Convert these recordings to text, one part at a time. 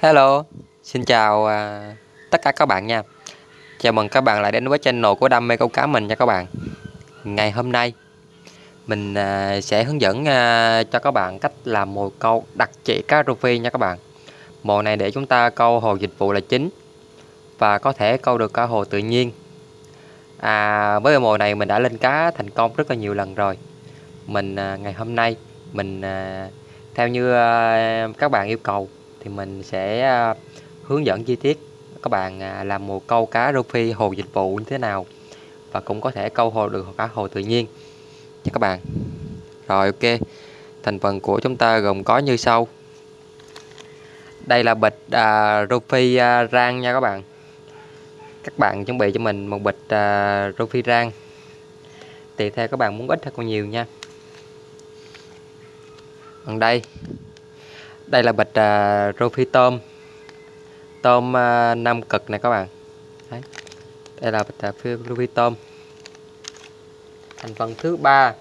Hello, xin chào à, tất cả các bạn nha. Chào mừng các bạn lại đến với channel của Đam mê câu cá mình nha các bạn. Ngày hôm nay mình à, sẽ hướng dẫn à, cho các bạn cách làm mồi câu đặc trị cá rô phi nha các bạn. Mồi này để chúng ta câu hồ dịch vụ là chính Và có thể câu được cả hồ tự nhiên. À, Với mồi này mình đã lên cá thành công rất là nhiều lần rồi. Mình à, ngày hôm nay mình à, theo như à, các bạn yêu cầu thì mình sẽ à, hướng dẫn chi tiết các bạn à, làm một câu cá rô phi hồ dịch vụ như thế nào và cũng có thể câu hồ được cả hồ tự nhiên. Nha các bạn. Rồi ok. Thành phần của chúng ta gồm có như sau. Đây là bịch à, rô phi à, rang nha các bạn. Các bạn chuẩn bị cho mình một bịch à, rô phi rang. Tùy theo các bạn muốn ít hay còn nhiều nha. Còn đây đây là bịch à, uh, rô phi tôm. Tôm à, uh, 5 cực này các bạn. Đấy. đây là bịch uh, rô phi tôm. Thành phần thứ ba.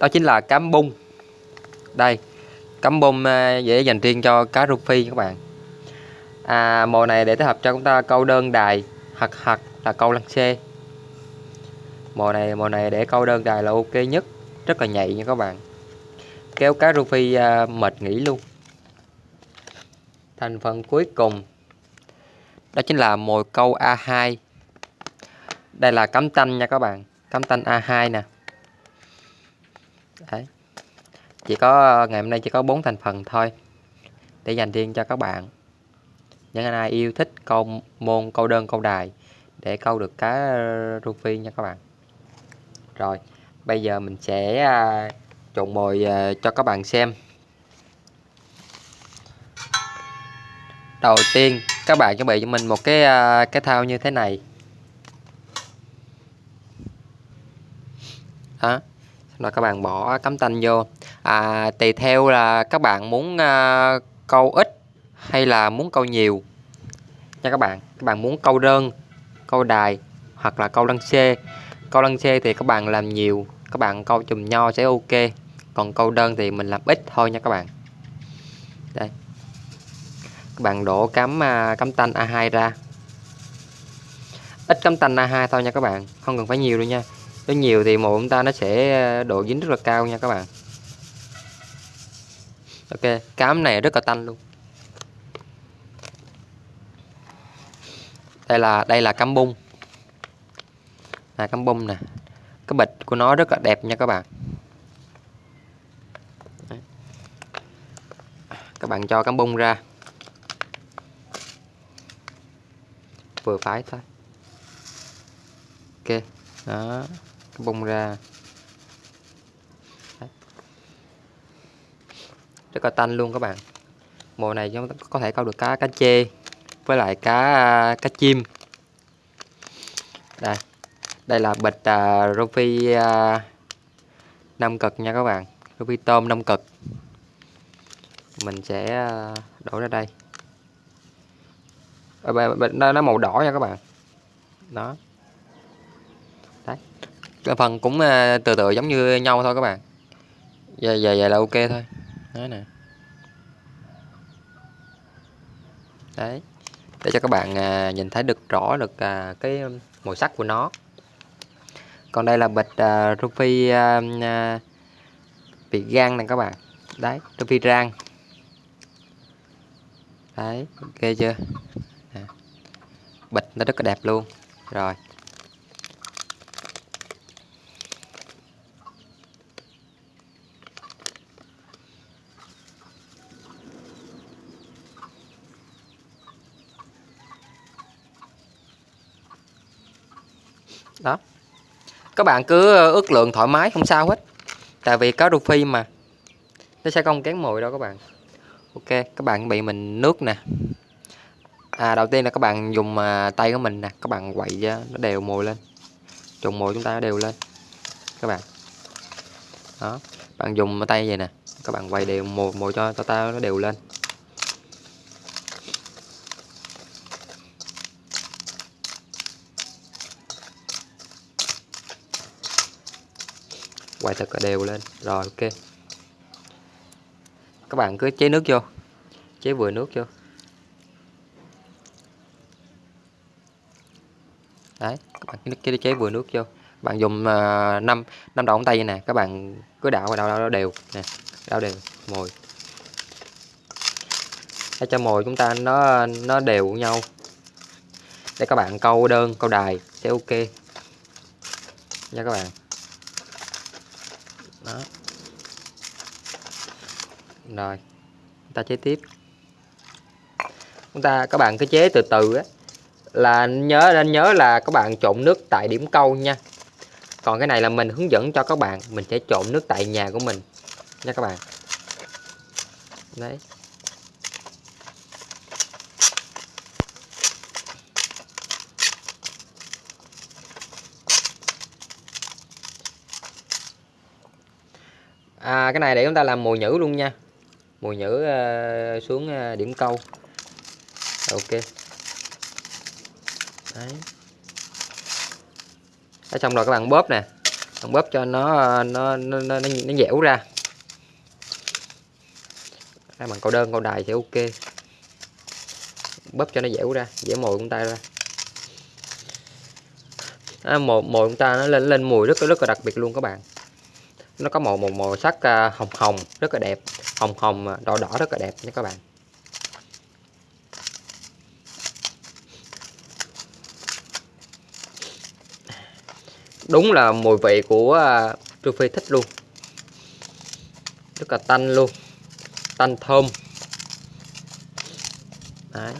Đó chính là cám bung. Đây cám bung uh, dễ dành riêng cho cá rô phi các bạn. À, mồi này để thích hợp cho chúng ta câu đơn đài hoặc hoặc là câu lăng xê. Mồi này mồi này để câu đơn đài là ok nhất. Rất là nhạy nha các bạn. Kéo cá rô phi uh, mệt nghỉ luôn thành phần cuối cùng. Đó chính là mồi câu A2 đây là cắm tanh nha các bạn, cắm tanh A2 nè. Đấy. chỉ có, ngày hôm nay chỉ có bốn thành phần thôi, để dành riêng cho các bạn. Những ai yêu thích câu môn, câu đơn, câu đài, để câu được cá rô phi nha các bạn. Rồi, bây giờ mình sẽ à, trộn mồi à, cho các bạn xem. Đầu tiên các bạn chuẩn bị cho mình một cái à, cái thao như thế này. Đó rồi các bạn bỏ cắm tanh vô. À, tùy theo là các bạn muốn uh, câu ít hay là muốn câu nhiều. Nha các bạn các bạn muốn câu đơn câu đài hoặc là câu lăng xê. Câu lăng xê thì các bạn làm nhiều các bạn câu chùm nho sẽ ok. Còn câu đơn thì mình làm ít thôi nha các bạn. Đây bạn đổ cắm à, cắm tanh A2 ra. Ít cắm tanh A2 thôi nha các bạn không cần phải nhiều đâu nha. Nếu nhiều thì mồi chúng ta nó sẽ à, độ dính rất là cao nha các bạn. Ok cám này rất là tanh luôn. Đây là đây là cắm bung. Là cắm bung nè. Cái bịch của nó rất là đẹp nha các bạn. Các bạn cho cắm bung ra. Vừa phải thôi. Ok đó cái bung ra. Đấy. rất là tanh luôn các bạn. Mùa này chúng ta có thể câu được cá cá chê với lại cá cá chim. Đây đây là bịch uh, rô phi à, uh, 5 cực nha các bạn. Rô phi tôm 5 cực. Mình sẽ uh, đổ ra đây. Ờ, nó, nó màu đỏ nha các bạn. Đó. Đấy. Cái phần cũng ờ, từ từ giống như nhau thôi các bạn. Dài dài dài là ok thôi. Đấy nè. Đấy. Để cho các bạn à, nhìn thấy được rõ được à, cái màu sắc của nó. Còn đây là bịch à, ruby à, à, vị gan này các bạn. Đấy ruby rang. Đấy ok chưa? Bịch, nó rất là đẹp luôn. Rồi. Đó. Các bạn cứ ờ, ước lượng thoải mái, không sao hết. Tại vì cá rô phi mà. Nó sẽ không kén mùi đâu các bạn. Ok, các bạn bị mình nước nè à, đầu tiên là các bạn dùng à, tay của mình nè các bạn quậy cho nó đều mồi lên. Trùng mồi chúng ta nó đều lên các bạn. Đó bạn dùng tay vậy nè các bạn quay đều mồi mồi cho tao ta nó đều lên. Quay thật đều lên rồi ok. Các bạn cứ chế nước vô chế vừa nước vô. Đấy các bạn cái, chế vừa nước vô. Bạn dùng uh, 5 năm đầu ngón tay nè các bạn cứ đảo và đảo, đảo, đảo đều. Nè đảo đều mồi. Để cho mồi chúng ta nó nó đều nhau. Để các bạn câu đơn câu đài sẽ ok. Nha các bạn. Đó. Rồi ta chế tiếp. Chúng ta các bạn cứ chế từ từ á là nhớ nên nhớ là các bạn trộn nước tại điểm câu nha. Còn cái này là mình hướng dẫn cho các bạn mình sẽ trộn nước tại nhà của mình nha các bạn. Đấy. À, cái này để chúng ta làm mùi nhữ luôn nha. Mùi nhữ uh, ờ, xuống uh, điểm câu. Ok đấy. Đấy, xong rồi các bạn bóp nè. Bạn bóp cho nó nó nó nó, nó, nó dẻo ra. Đây bằng câu đơn câu đài sẽ ok. Bóp cho nó dẻo ra dẻo mồi con ta ra. À, mồi mồi con ta nó lên lên mùi rất rất là đặc biệt luôn các bạn. Nó có màu màu màu sắc à, hồng hồng rất là đẹp. Hồng hồng à, đỏ đỏ rất là đẹp nha các bạn. Đúng là mùi vị của à, uh, Phi thích luôn. Rất là tanh luôn. Tanh thơm. Đấy.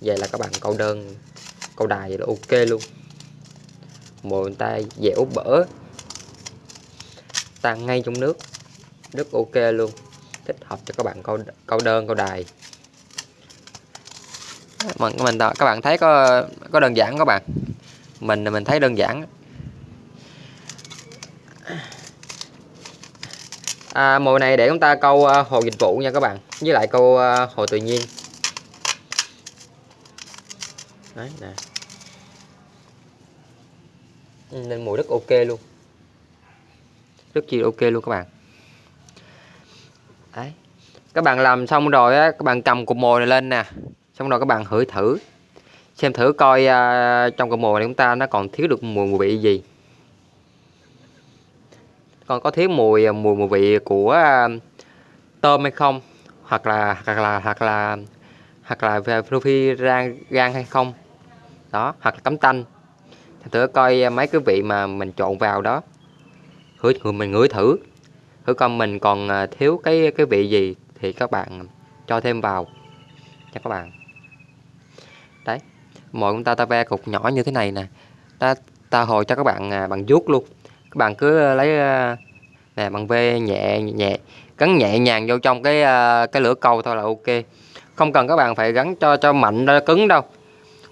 vậy là các bạn câu đơn câu đài là ok luôn. Mồi tay dẻo bở. Tan ngay trong nước. Rất ok luôn. Thích hợp cho các bạn câu câu đơn câu đài. Mình mình các bạn thấy có có đơn giản các bạn? Mình mình thấy đơn giản. À, mồi này để chúng ta câu uh, hồ dịch vụ nha các bạn. Với lại câu uh, hồ tự nhiên. Đấy nè. Ừ, nên mùi rất ok luôn. Rất chi ok luôn các bạn. Đấy. Các bạn làm xong rồi á các bạn cầm cục mồi này lên nè. Xong rồi các bạn hửi thử. Xem thử coi uh, trong cục mồi này chúng ta nó còn thiếu được mùi mùi vị gì còn có thiếu mùi à, mùi mùi vị của à, tôm hay không? Hoặc là hoặc là hoặc là hoặc là phi rang, gan hay không? Đó, hoặc là cấm tanh. Thử coi à, mấy cái vị mà mình trộn vào đó. Thử mình ngửi thử. Thử coi mình còn thiếu cái cái vị gì thì các bạn cho thêm vào. Nha các bạn. Đấy mọi chúng ta ta ve cục nhỏ như thế này nè. Ta ta hồi cho các bạn bạn bằng vuốt luôn các bạn cứ ờ, lấy ờ, nè bằng ve nhẹ nhẹ gắn nhẹ nhàng vô trong cái ờ, cái lửa câu thôi là ok. Không cần các bạn phải gắn cho cho mạnh ra cứng đâu.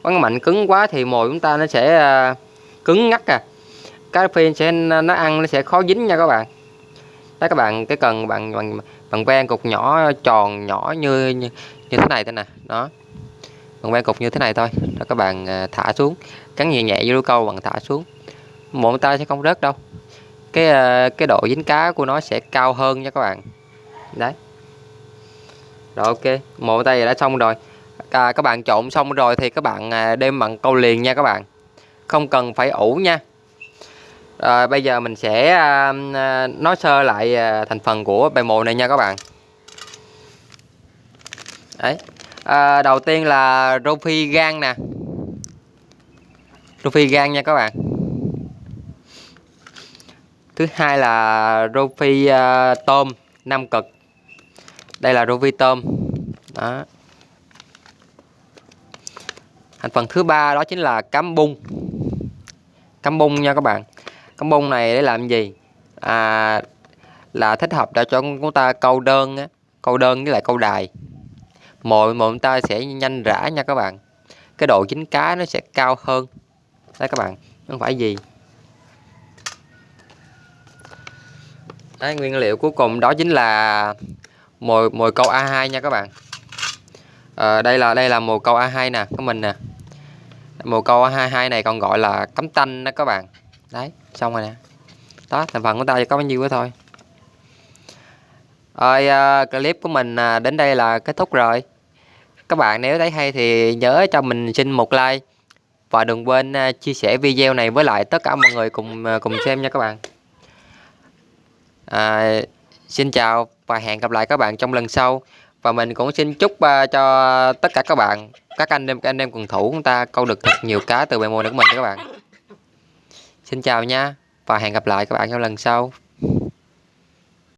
Gắn mạnh cứng quá thì mồi chúng ta nó sẽ cứng ngắt à. Cái phin sẽ nó ăn nó sẽ khó dính nha các bạn. Đó các bạn cái cần bạn bằng bằng ven cục nhỏ tròn nhỏ như như, như thế này thế nè. Đó. Bằng ven cục như thế này thôi. Đó các bạn thả xuống. Cắn nhẹ nhẹ vô câu bằng thả xuống một tay sẽ không rớt đâu. Cái ờ, cái độ dính cá của nó sẽ cao hơn nha các bạn. Đấy. Rồi ok. Một tay đã xong rồi. À, các bạn trộn xong rồi thì các bạn à, đem bằng câu liền nha các bạn. Không cần phải ủ nha. À, bây giờ mình sẽ à, à, nói sơ lại à, thành phần của bài mồi này nha các bạn. Đấy. À, đầu tiên là rô phi gan nè. Rô phi gan nha các bạn thứ hai là rô phi uh, à, tôm năm cực. Đây là rô phi tôm. Đó. Thành phần thứ ba đó chính là cám bung. Cám bung nha các bạn. Cám bung này để làm gì? À, là thích hợp để cho chúng ta câu đơn á, câu đơn với lại câu đài. Mồi mồi chúng ta sẽ nhanh rã nha các bạn. Cái độ chín cá nó sẽ cao hơn. Đấy các bạn. Không phải gì. Đấy, nguyên liệu cuối cùng đó chính là mồi mồi câu A2 nha các bạn. À, đây là đây là mồi câu A2 nè của mình nè. Mồi câu A22 này còn gọi là cắm tanh đó các bạn. Đấy xong rồi nè. Đó thành phần của ta chỉ có bao nhiêu đó thôi. Rồi à, clip của mình à, đến đây là kết thúc rồi. Các bạn nếu thấy hay thì nhớ cho mình xin một like. Và đừng quên à, chia sẻ video này với lại tất cả mọi người cùng à, cùng xem nha các bạn à, xin chào và hẹn gặp lại các bạn trong lần sau. Và mình cũng xin chúc uh, cho tất cả các bạn các anh em các anh em quần thủ chúng ta câu được thật nhiều cá từ bài mồi của mình các bạn. Xin chào nha và hẹn gặp lại các bạn trong lần sau.